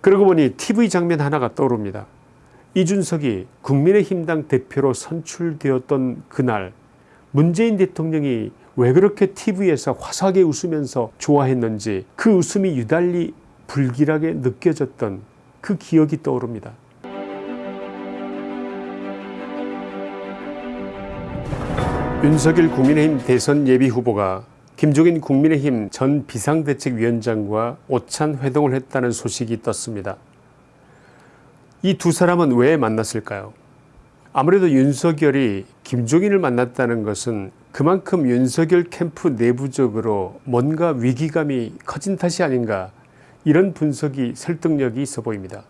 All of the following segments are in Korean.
그러고 보니 tv 장면 하나가 떠오릅니다. 이준석이 국민의힘당 대표로 선출되었던 그날 문재인 대통령이 왜 그렇게 tv에서 화사하게 웃으면서 좋아했는지 그 웃음이 유달리 불길하게 느껴졌던 그 기억이 떠오릅니다. 윤석열 국민의힘 대선 예비후보가 김종인 국민의힘 전 비상대책위원장과 오찬 회동을 했다는 소식이 떴습니다. 이 두 사람은 왜 만났을까요? 아무래도 윤석열이 김종인을 만났다는 것은 그만큼 윤석열 캠프 내부적으로 뭔가 위기감이 커진 탓이 아닌가 이런 분석이 설득력이 있어 보입니다.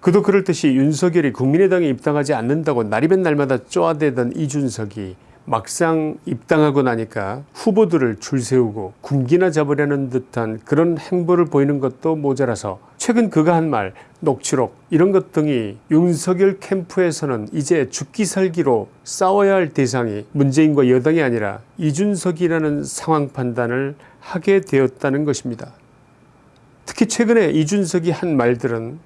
그도 그럴 듯이 윤석열이 국민의당에 입당하지 않는다고 날이면 날마다 쪼아대던 이준석이 막상 입당하고 나니까 후보들을 줄 세우고 군기나 잡으려는 듯한 그런 행보를 보이는 것도 모자라서 최근 그가 한 말 녹취록 이런 것 등이 윤석열 캠프에서는 이제 죽기 살기로 싸워야 할 대상이 문재인과 여당이 아니라 이준석이라는 상황 판단을 하게 되었다는 것입니다. 특히 최근에 이준석이 한 말들은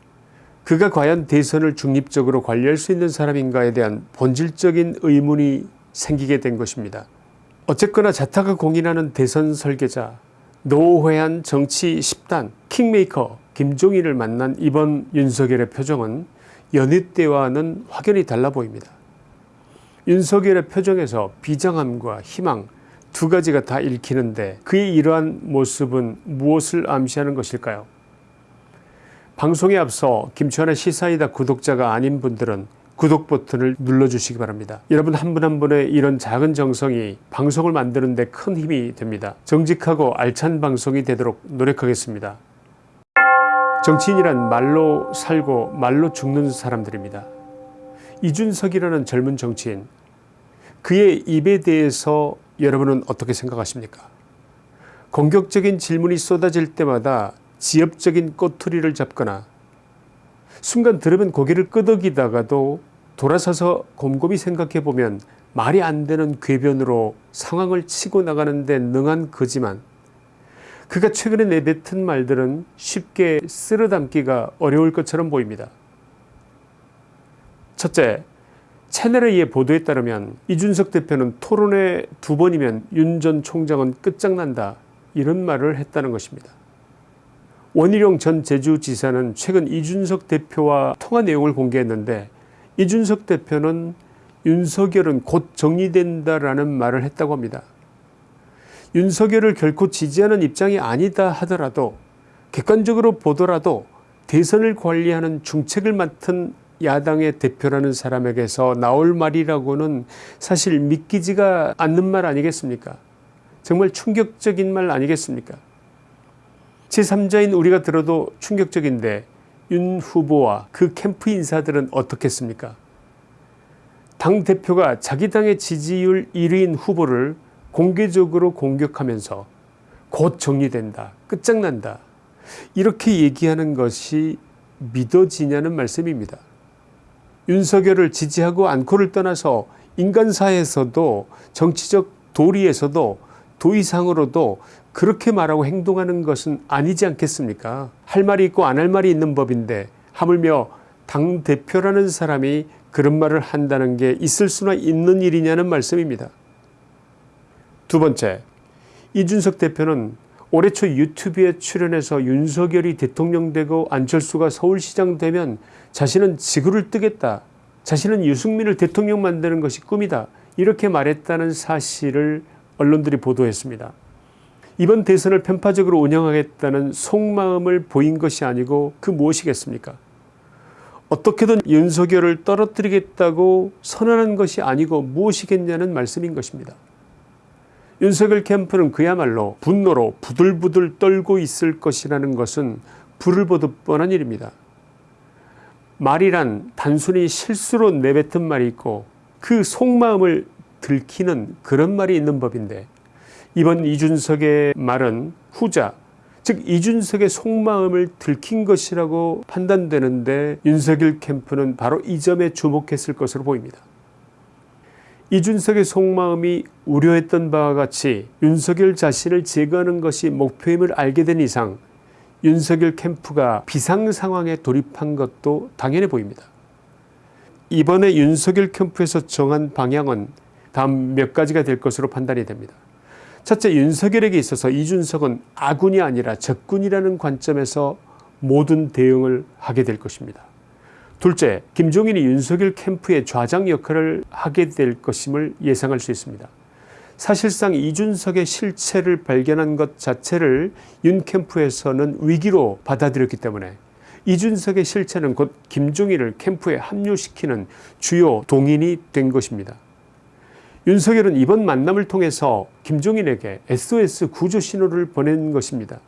그가 과연 대선을 중립적으로 관리할 수 있는 사람인가에 대한 본질적인 의문이 생기게 된 것입니다. 어쨌거나 자타가 공인하는 대선 설계자 노회한 정치 10단 킹메이커 김종인을 만난 이번 윤석열의 표정은 연휴 때와는 확연히 달라 보입니다. 윤석열의 표정에서 비장함과 희망 두 가지가 다 읽히는데 그의 이러한 모습은 무엇을 암시하는 것일까요? 방송에 앞서 김치환의 시사이다 구독자가 아닌 분들은 구독 버튼을 눌러주시기 바랍니다. 여러분 한 분 한 분의 이런 작은 정성이 방송을 만드는 데 큰 힘이 됩니다. 정직하고 알찬 방송이 되도록 노력하겠습니다. 정치인이란 말로 살고 말로 죽는 사람들입니다. 이준석이라는 젊은 정치인 그의 입에 대해서 여러분은 어떻게 생각하십니까? 공격적인 질문이 쏟아질 때마다 지엽적인 꼬투리를 잡거나 순간 들으면 고개를 끄덕이다가도 돌아서서 곰곰이 생각해 보면 말이 안 되는 궤변으로 상황을 치고 나가는 데 능한 그지만 그가 최근에 내뱉은 말들은 쉽게 쓸어담기가 어려울 것처럼 보입니다. 첫째, 채널A의 보도에 따르면 이준석 대표는 토론회 두 번이면 윤 전 총장은 끝장난다 이런 말을 했다는 것입니다. 원희룡 전 제주지사는 최근 이준석 대표와 통화 내용을 공개했는데 이준석 대표는 윤석열은 곧 정리된다라는 말을 했다고 합니다. 윤석열을 결코 지지하는 입장이 아니다 하더라도 객관적으로 보더라도 대선을 관리하는 중책을 맡은 야당의 대표라는 사람에게서 나올 말이라고는 사실 믿기지가 않는 말 아니겠습니까 정말 충격적인 말 아니겠습니까 제3자인 우리가 들어도 충격적인데 윤 후보와 그 캠프 인사들은 어떻겠습니까 당대표가 자기 당의 지지율 1위인 후보를 공개적으로 공격하면서 곧 정리된다 끝장난다 이렇게 얘기하는 것이 믿어지냐는 말씀입니다. 윤석열을 지지하고 않고를 떠나서 인간사에서도 정치적 도리에서도 도의상으로도 그렇게 말하고 행동하는 것은 아니지 않겠습니까 할 말이 있고 안 할 말이 있는 법인데 하물며 당대표라는 사람이 그런 말을 한다는 게 있을 수나 있는 일이냐는 말씀입니다. 두 번째 이준석 대표는 올해 초 유튜브에 출연해서 윤석열이 대통령 되고 안철수가 서울시장 되면 자신은 지구를 뜨겠다. 자신은 유승민을 대통령 만드는 것이 꿈이다. 이렇게 말했다는 사실을 언론들이 보도했습니다. 이번 대선을 편파적으로 운영하겠다는 속마음을 보인 것이 아니고 그 무엇이겠습니까 어떻게든 윤석열을 떨어뜨리겠다고 선언한 것이 아니고 무엇이겠냐는 말씀인 것입니다. 윤석열 캠프는 그야말로 분노로 부들부들 떨고 있을 것이라는 것은 불을 보듯 뻔한 일입니다. 말이란 단순히 실수로 내뱉은 말이 있고 그 속마음을 들키는 그런 말이 있는 법인데 이번 이준석의 말은 후자 즉 이준석의 속마음을 들킨 것이라고 판단되는데 윤석열 캠프는 바로 이 점에 주목했을 것으로 보입니다. 이준석의 속마음이 우려했던 바와 같이 윤석열 자신을 제거하는 것이 목표임을 알게 된 이상 윤석열 캠프가 비상 상황에 돌입한 것도 당연해 보입니다. 이번에 윤석열 캠프에서 정한 방향은 다음 몇 가지가 될 것으로 판단이 됩니다. 첫째 윤석열에게 있어서 이준석은 아군이 아니라 적군이라는 관점에서 모든 대응을 하게 될 것입니다. 둘째 김종인이 윤석열 캠프의 좌장 역할을 하게 될 것임을 예상할 수 있습니다. 사실상 이준석의 실체를 발견한 것 자체를 윤 캠프에서는 위기로 받아들였기 때문에 이준석의 실체는 곧 김종인을 캠프에 합류시키는 주요 동인이 된 것입니다. 윤석열은 이번 만남을 통해서 김종인에게 SOS 구조 신호를 보낸 것입니다.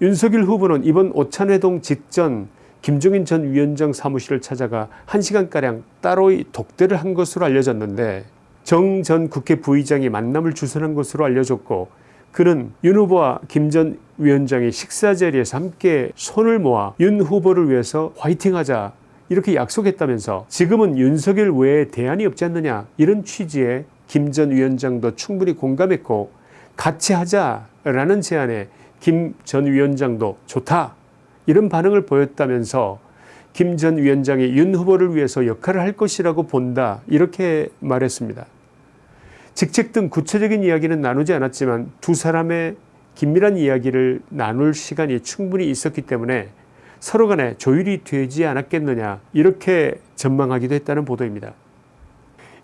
윤석열 후보는 이번 오찬회동 직전 김종인 전 위원장 사무실을 찾아가 1시간가량 따로의 독대를 한 것으로 알려졌는데 정 전 국회 부의장이 만남을 주선한 것으로 알려졌고 그는 윤 후보와 김 전 위원장이 식사 자리에서 함께 손을 모아 윤 후보를 위해서 화이팅하자 이렇게 약속했다면서 지금은 윤석열 외에 대안이 없지 않느냐 이런 취지의 김전 위원장도 충분히 공감했고 같이 하자라는 제안에 김 전 위원장도 좋다 이런 반응을 보였다면서 김 전 위원장이 윤 후보를 위해서 역할을 할 것이라고 본다 이렇게 말했습니다. 직책 등 구체적인 이야기는 나누지 않았지만 두 사람의 긴밀한 이야기를 나눌 시간이 충분히 있었기 때문에 서로 간에 조율이 되지 않았겠느냐 이렇게 전망하기도 했다는 보도입니다.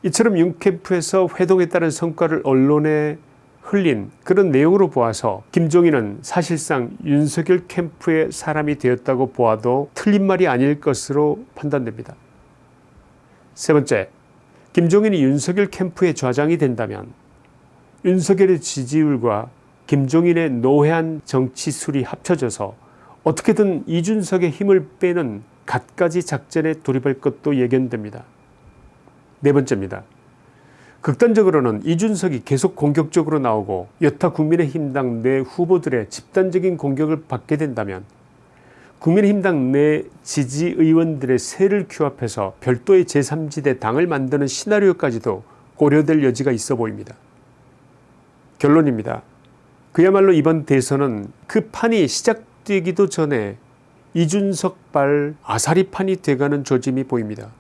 이처럼 윤캠프에서 회동에 따른 성과를 언론에 흘린 그런 내용으로 보아서 김종인은 사실상 윤석열 캠프의 사람이 되었다고 보아도 틀린 말이 아닐 것으로 판단됩니다. 세 번째, 김종인이 윤석열 캠프의 좌장이 된다면 윤석열의 지지율과 김종인의 노회한 정치술이 합쳐져서 어떻게든 이준석의 힘을 빼는 갖가지 작전에 돌입할 것도 예견됩니다. 네 번째입니다. 극단적으로는 이준석이 계속 공격적으로 나오고 여타 국민의힘당 내 후보들의 집단적인 공격을 받게 된다면 국민의힘당 내 지지 의원들의 세를 규합해서 별도의 제3지대 당을 만드는 시나리오까지도 고려될 여지가 있어 보입니다. 결론입니다. 그야말로 이번 대선은 그 판이 시작 되기도 전에 이준석발 아사리판이 돼가는 조짐이 보입니다.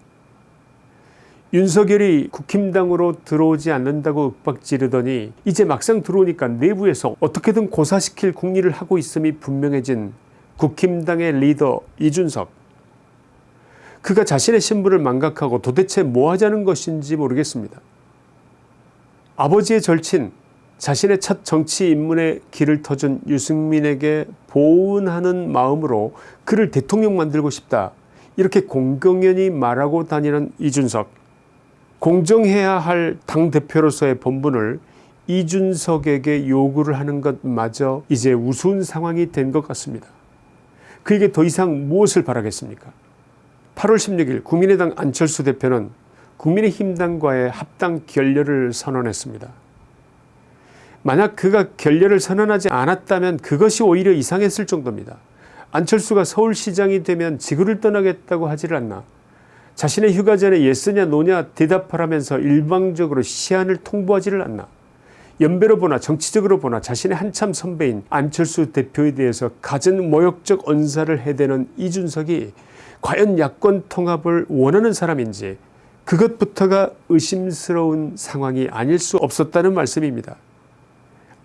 윤석열이 국힘당으로 들어오지 않는다고 윽박지르더니 이제 막상 들어오니까 내부에서 어떻게든 고사시킬 궁리를 하고 있음이 분명해진 국힘당의 리더 이준석 그가 자신의 신분을 망각하고 도대체 뭐 하자는 것인지 모르겠습니다. 아버지의 절친 자신의 첫 정치 입문의 길을 터준 유승민에게 보은하는 마음으로 그를 대통령 만들고 싶다 이렇게 공공연히 말하고 다니는 이준석 공정해야 할 당대표로서의 본분을 이준석에게 요구를 하는 것마저 이제 우스운 상황이 된 것 같습니다. 그에게 더 이상 무엇을 바라겠습니까 8월 16일 국민의당 안철수 대표는 국민의힘당과의 합당 결렬을 선언했습니다. 만약 그가 결렬을 선언하지 않았다면 그것이 오히려 이상했을 정도입니다. 안철수가 서울시장이 되면 지구를 떠나겠다고 하지를 않나 자신의 휴가 전에 예쓰냐 노냐 대답하라면서 일방적으로 시한을 통보하지를 않나 연배로 보나 정치적으로 보나 자신의 한참 선배인 안철수 대표에 대해서 가진 모욕적 언사를 해대는 이준석이 과연 야권 통합을 원하는 사람인지 그것부터가 의심스러운 상황이 아닐 수 없었다는 말씀입니다.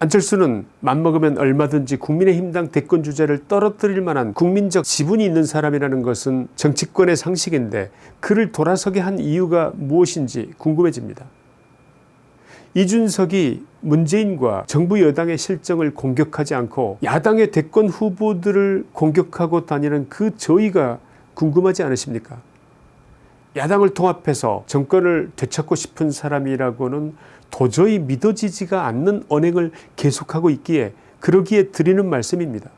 안철수는 맘먹으면 얼마든지 국민의힘당 대권 주자를 떨어뜨릴 만한 국민적 지분이 있는 사람이라는 것은 정치권의 상식인데 그를 돌아서게 한 이유가 무엇인지 궁금해집니다. 이준석이 문재인과 정부 여당의 실정을 공격하지 않고 야당의 대권 후보들을 공격하고 다니는 그 저희가 궁금하지 않으십니까 야당을 통합해서 정권을 되찾고 싶은 사람이라고는 도저히 믿어지지가 않는 언행을 계속하고 있기에 그러기에 드리는 말씀입니다.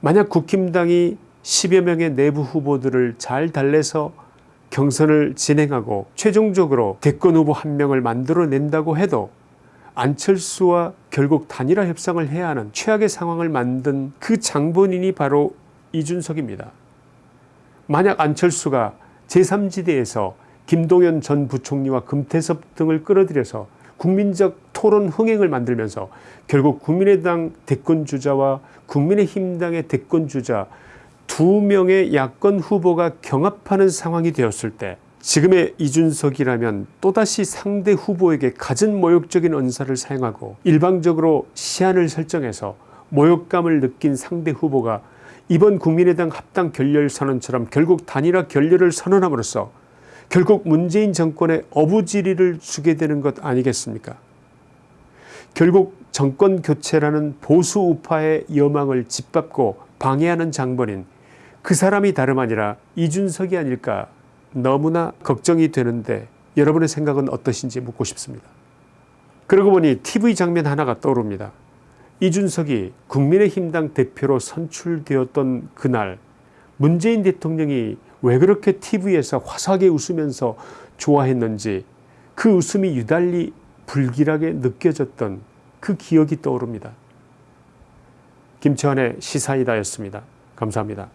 만약 국힘당이 10여 명의 내부 후보들을 잘 달래서 경선을 진행하고 최종적으로 대권 후보 한 명을 만들어낸다고 해도 안철수와 결국 단일화 협상을 해야 하는 최악의 상황을 만든 그 장본인이 바로 이준석입니다. 만약 안철수가 제3지대에서 김동연 전 부총리와 금태섭 등을 끌어들여서 국민적 토론 흥행을 만들면서 결국 국민의당 대권 주자와 국민의힘당의 대권 주자 두 명의 야권 후보가 경합하는 상황이 되었을 때 지금의 이준석이라면 또다시 상대 후보에게 갖은 모욕적인 언사를 사용하고 일방적으로 시한을 설정해서 모욕감을 느낀 상대 후보가 이번 국민의당 합당 결렬 선언처럼 결국 단일화 결렬을 선언함으로써 결국 문재인 정권의 어부지리를 주게 되는 것 아니겠습니까 결국 정권 교체라는 보수 우파의 여망을 짓밟고 방해하는 장본인 그 사람이 다름 아니라 이준석이 아닐까 너무나 걱정이 되는데 여러분의 생각은 어떠신지 묻고 싶습니다. 그러고 보니 tv 장면 하나가 떠오릅니다. 이준석이 국민의힘당 대표로 선출되었던 그날 문재인 대통령이 왜 그렇게 tv에서 화사하게 웃으면서 좋아했는지 그 웃음이 유달리 불길하게 느껴졌던 그 기억이 떠오릅니다. 김치환의 시사이다였습니다. 감사합니다.